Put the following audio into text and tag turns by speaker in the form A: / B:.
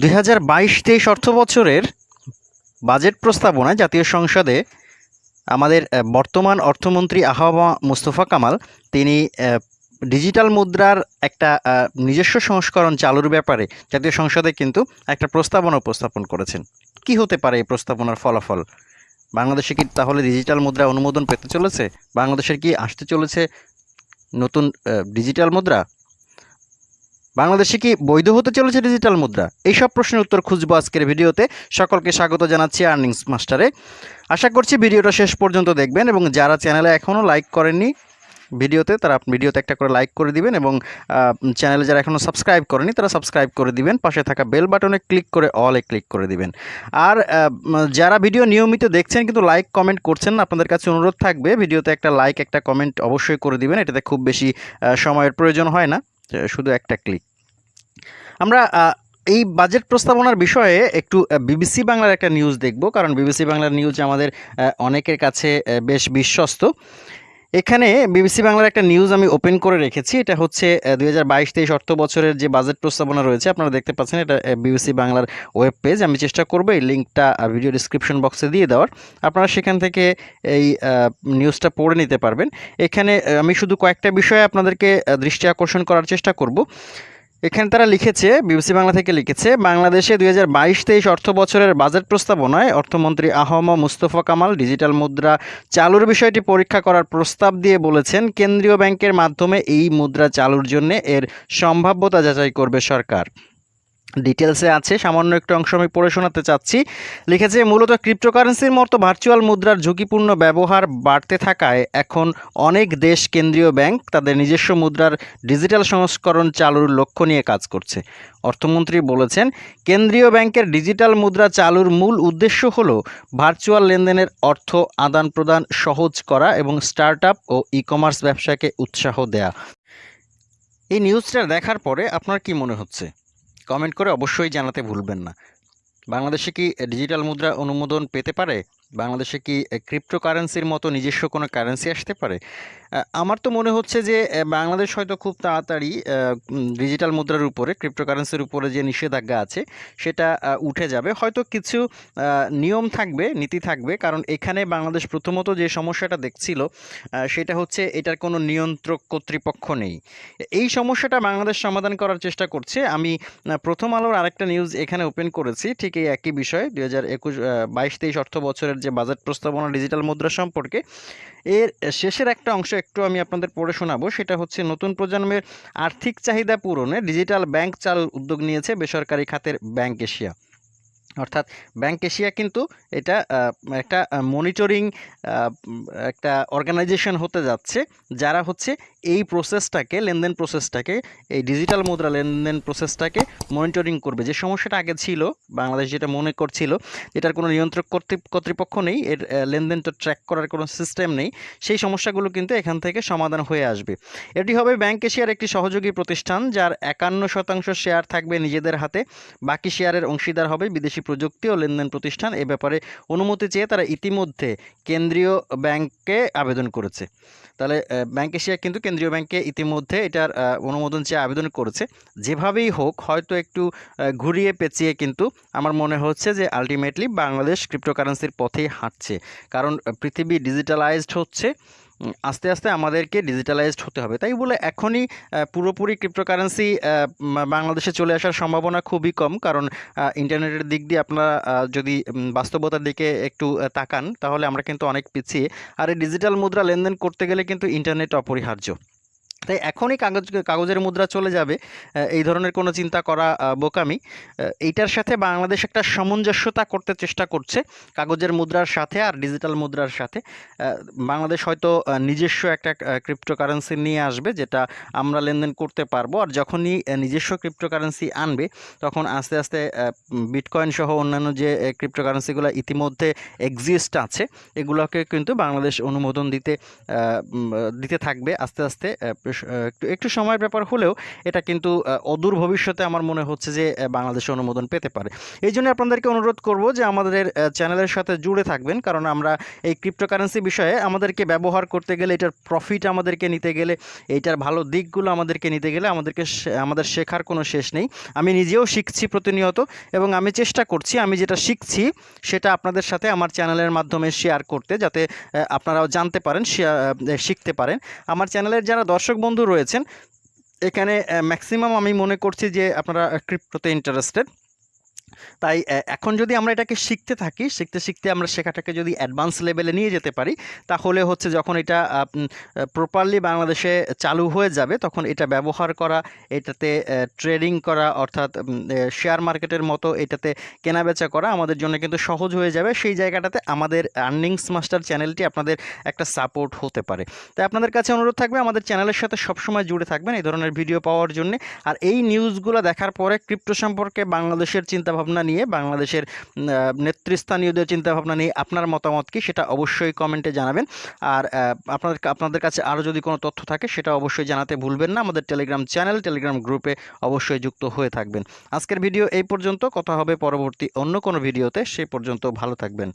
A: দুই হাজার বাইশ তেইশ অর্থ বছরের বাজেট প্রস্তাবনায় জাতীয় সংসদে আমাদের বর্তমান অর্থমন্ত্রী আহমা মুস্তফা কামাল, তিনি ডিজিটাল মুদ্রার একটা নিজস্ব সংস্করণ চালুর ব্যাপারে জাতীয় সংসদে কিন্তু একটা প্রস্তাবনা উপস্থাপন করেছেন। কি হতে পারে এই প্রস্তাবনার ফলাফল? বাংলাদেশে কি তাহলে ডিজিটাল মুদ্রা অনুমোদন পেতে চলেছে? বাংলাদেশের কি আসতে চলেছে নতুন ডিজিটাল মুদ্রা? বাংলাদেশে কি বৈধ হতে চলেছে ডিজিটাল মুদ্রা? এইসব প্রশ্নের উত্তর খুঁজবো আজকের ভিডিওতে। সকলকে স্বাগত জানাচ্ছি আর্নিংস মাস্টারে আশা করছি ভিডিওটা শেষ পর্যন্ত দেখবেন এবং যারা চ্যানেলে এখনও লাইক করেননি ভিডিওতে তারা ভিডিওতে একটা করে লাইক করে দিবেন এবং চ্যানেলে যারা এখনও সাবস্ক্রাইব করেনি তারা সাবস্ক্রাইব করে দিবেন। পাশে থাকা বেল বাটনে ক্লিক করে অলে ক্লিক করে দিবেন। আর যারা ভিডিও নিয়মিত দেখছেন কিন্তু লাইক কমেন্ট করছেন না, আপনাদের কাছে অনুরোধ থাকবে ভিডিওতে একটা লাইক একটা কমেন্ট অবশ্যই করে দিবেন। এটাতে খুব বেশি সময়ের প্রয়োজন হয় না। শুধু একটা ক্লিক আমরা এই বাজেট প্রস্তাবনার বিষয়ে একটু বিবিসি বাংলার একটা নিউজ দেখব, কারণ বিবিসি বাংলার নিউজ আমাদের অনেকের কাছে বেশ বিশ্বস্ত। এখানে বিবিসি বাংলার একটা নিউজ আমি ওপেন করে রেখেছি। এটা হচ্ছে দুই হাজার বাইশ তেইশ অর্থ বছরের যে বাজেট প্রস্তাবনা রয়েছে, আপনারা দেখতে পাচ্ছেন এটা বিবিসি বাংলার ওয়েব পেজ আমি চেষ্টা করব এই লিঙ্কটা ভিডিও ডিসক্রিপশন বক্সে দিয়ে দেওয়ার। আপনারা সেখান থেকে এই নিউজটা পড়ে নিতে পারবেন। এখানে আমি শুধু কয়েকটা বিষয়ে আপনাদেরকে দৃষ্টি আকর্ষণ করার চেষ্টা করব। এখানে তারা লিখেছে, বিবিসি বাংলা থেকে লিখেছে, বাংলাদেশে দুই হাজার বাইশ তেইশ অর্থ বছরের বাজেট প্রস্তাবনায় অর্থমন্ত্রী আহম মুস্তফা কামাল ডিজিটাল মুদ্রা চালুর বিষয়টি পরীক্ষা করার প্রস্তাব দিয়ে বলেছেন, কেন্দ্রীয় ব্যাংকের মাধ্যমে এই মুদ্রা চালুর জন্য এর সম্ভাব্যতা যাচাই করবে সরকার। ডিটেলসে আছে, সামান্য একটু অংশ আমি পড়ে শোনাতে চাচ্ছি। লিখেছে, মূলত ক্রিপ্টোকারেন্সির মতো ভার্চুয়াল মুদ্রার ঝুঁকিপূর্ণ ব্যবহার বাড়তে থাকায় এখন অনেক দেশ কেন্দ্রীয় ব্যাংক তাদের নিজস্ব মুদ্রার ডিজিটাল সংস্করণ চালুর লক্ষ্য নিয়ে কাজ করছে। অর্থমন্ত্রী বলেছেন, কেন্দ্রীয় ব্যাংকের ডিজিটাল মুদ্রা চালুর মূল উদ্দেশ্য হল ভার্চুয়াল লেনদেনের অর্থ আদান প্রদান সহজ করা এবং স্টার্ট ও ই কমার্স ব্যবসাকে উৎসাহ দেয়া। এই নিউজটা দেখার পরে আপনার কি মনে হচ্ছে? কমেন্ট করে অবশ্যই জানাতে ভুলবেন না। বাংলাদেশে কি ডিজিটাল মুদ্রা অনুমোদন পেতে পারে? বাংলাদেশে কি ক্রিপ্টোকারেন্সির মতো নিজস্ব কোনো কারেন্সি আসতে পারে? আমার তো মনে হচ্ছে যে বাংলাদেশ হয়তো খুব তাড়াতাড়ি ডিজিটাল মুদ্রার উপরে ক্রিপ্টোকারেন্সির উপরে যে নিষেধাজ্ঞা আছে, সেটা উঠে যাবে। হয়তো কিছু নিয়ম থাকবে, নীতি থাকবে, কারণ এখানে বাংলাদেশ প্রথমত যে সমস্যাটা দেখছিল সেটা হচ্ছে এটার কোনো নিয়ন্ত্রক কর্তৃপক্ষ নেই। এই সমস্যাটা বাংলাদেশ সমাধান করার চেষ্টা করছে। আমি প্রথম আলোর আরেকটা নিউজ এখানে ওপেন করেছি, ঠিক এই একই বিষয়, দুই হাজার একুশ বাইশ, তেইশ অর্থ বছরের যে বাজেট প্রস্তাবনা ডিজিটাল মুদ্রা সম্পর্কে। এর শেষের একটা অংশ একটু আমি আপনাদের পড়ে শোনাবো। সেটা হচ্ছে, নতুন প্রজন্মের আর্থিক চাহিদা পূরণে ডিজিটাল ব্যাংক চাল উদ্যোগ নিয়েছে বেসরকারি খাতের ব্যাংক এশিয়া। অর্থাৎ ব্যাংক এশিয়া কিন্তু এটা একটা মনিটরিং একটা অর্গানাইজেশন হতে যাচ্ছে, যারা হচ্ছে এই প্রসেসটাকে লেনদেন প্রসেসটাকে এই ডিজিটাল মুদ্রা লেনদেন প্রসেসটাকে মনিটরিং করবে। যে সমস্যাটা আগে ছিল, বাংলাদেশ যেটা মনে করছিল, এটার কোনো নিয়ন্ত্রক কর্তৃ- কর্তৃপক্ষ নেই, এর লেনদেনটা ট্র্যাক করার কোনো সিস্টেম নেই, সেই সমস্যাগুলো কিন্তু এখান থেকে সমাধান হয়ে আসবে। এটি হবে ব্যাংক এশিয়ার একটি সহযোগী প্রতিষ্ঠান, যার একান্ন শতাংশ শেয়ার থাকবে নিজেদের হাতে, বাকি শেয়ারের অংশীদার হবে বিদেশি প্রযুক্তি ও লেনদেন প্রতিষ্ঠান। এ ব্যাপারে অনুমতি চেয়ে তারা ইতিমধ্যে কেন্দ্রীয় ব্যাংকে আবেদন করেছে। তাহলে ব্যাংক এশিয়া কিন্তু কেন্দ্রীয় ব্যাংকে ইতিমধ্যে এটার অনুমোদন চেয়ে আবেদন করেছে। যেভাবেই হোক, হয়তো একটু ঘুরিয়ে পেঁচিয়ে কিন্তু আমার মনে হচ্ছে যে আলটিমেটলি বাংলাদেশ ক্রিপ্টোকারেন্সির পথেই হাঁটছে। কারণ পৃথিবী ডিজিটালাইজড হচ্ছে। আস্তে আস্তে আমাদেরকে ডিজিটালাইজড হতে হবে। তাই বলে এখনই পুরোপুরি ক্রিপ্টোকারেন্সি বাংলাদেশে চলে আসার সম্ভাবনা খুবই কম। কারণ ইন্টারনেটের দিক দিয়ে আপনারা যদি বাস্তবতার দিকে একটু তাকান, তাহলে আমরা কিন্তু অনেক পিছিয়ে। আর এই ডিজিটাল মুদ্রা লেনদেন করতে গেলে কিন্তু ইন্টারনেট অপরিহার্য। তাই এখনই কাগজ, কাগজের মুদ্রা চলে যাবে। এই ধরনের কোনো চিন্তা করা বোকামি। এইটার সাথে বাংলাদেশ একটা সামঞ্জস্যতা করতে চেষ্টা করছে কাগজের মুদ্রার সাথে আর ডিজিটাল মুদ্রার সাথে। বাংলাদেশ হয়তো নিজস্ব একটা ক্রিপ্টোকারেন্সি নিয়ে আসবে যেটা আমরা লেনদেন করতে পারব আর যখনই নিজস্ব ক্রিপ্টোকারেন্সি আনবে তখন আস্তে আস্তে বিটকয়েন সহ অন্যান্য যে ক্রিপ্টোকারেন্সিগুলো ইতিমধ্যে এক্সিস্ট আছে, এগুলোকে কিন্তু বাংলাদেশ অনুমোদন দিতে দিতে থাকবে। আস্তে আস্তে একটু একটু সময়ের ব্যাপার হলেও এটা কিন্তু অদূর ভবিষ্যতে আমার মনে হচ্ছে যে বাংলাদেশে অনুমোদন পেতে পারে। এই জন্য আপনাদেরকে অনুরোধ করব যে, আমাদের চ্যানেলের সাথে জুড়ে থাকবেন। কারণ আমরা এই ক্রিপ্টোকারেন্সি বিষয়ে আমাদেরকে ব্যবহার করতে গেলে, এটার প্রফিট আমাদেরকে নিতে গেলে এইটার ভালো দিকগুলো আমাদেরকে নিতে গেলে আমাদেরকে আমাদের শেখার কোনো শেষ নেই। আমি নিজেও শিখছি প্রতিনিয়ত এবং আমি চেষ্টা করছি, আমি যেটা শিখছি, সেটা আপনাদের সাথে আমার চ্যানেলের মাধ্যমে শেয়ার করতে, যাতে আপনারাও জানতে পারেন শিখতে পারেন। আমার চ্যানেলের যারা দর্শক বন্ধু রয়েছেন। এখানে ম্যাক্সিমাম আমি মনে করছি যে আপনারা ক্রিপ্টোতে ইন্টারেস্টেড তাই এখন যদি আমরা এটাকে শিখতে থাকি, শিখতে শিখতে আমরা শেখাটাকে যদি অ্যাডভান্স লেভেলে নিয়ে যেতে পারি, তাহলে হচ্ছে যখন এটা প্রপারলি বাংলাদেশে চালু হয়ে যাবে, তখন এটা ব্যবহার করা, এটাতে ট্রেডিং করা, অর্থাৎ শেয়ার মার্কেটের মতো এটাতে কেনাবেচা করা আমাদের জন্য কিন্তু সহজ হয়ে যাবে। সেই জায়গাটাতে আমাদের আর্নিংস মাস্টার চ্যানেলটি আপনাদের একটা সাপোর্ট হতে পারে। তাই আপনাদের কাছে অনুরোধ থাকবে, আমাদের চ্যানেলের সাথে সবসময় জুড়ে থাকবেন এই ধরনের ভিডিও পাওয়ার জন্য। আর এই নিউজগুলো দেখার পরে ক্রিপ্টো সম্পর্কে বাংলাদেশের চিন্তাভাবনা নিয়ে, বাংলাদেশের নেতৃস্থানীয়দের চিন্তাভাবনা নিয়ে আপনার মতামত কি সেটা অবশ্যই কমেন্টে জানাবেন। আর আপনাদের আপনাদের কাছে আরও যদি কোনো তথ্য থাকে সেটা অবশ্যই জানাতে ভুলবেন না। আমাদের টেলিগ্রাম চ্যানেল টেলিগ্রাম গ্রুপে অবশ্যই যুক্ত হয়ে থাকবেন। আজকের ভিডিও এই পর্যন্ত। কথা হবে পরবর্তী অন্য কোনো ভিডিওতে। সেই পর্যন্ত ভালো থাকবেন।